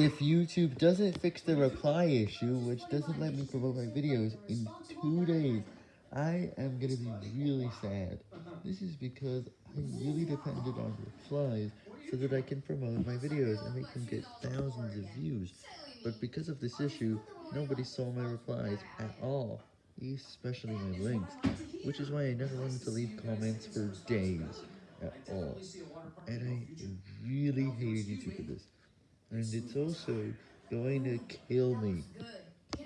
If YouTube doesn't fix the reply issue, which doesn't let me promote my videos in two days, I am gonna be really sad. This is because I really depended on replies so that I can promote my videos and make them get thousands of views. But because of this issue, nobody saw my replies at all, especially my links, which is why I never wanted to leave comments for days at all. And I really hated YouTube for this. And it's also going to kill me.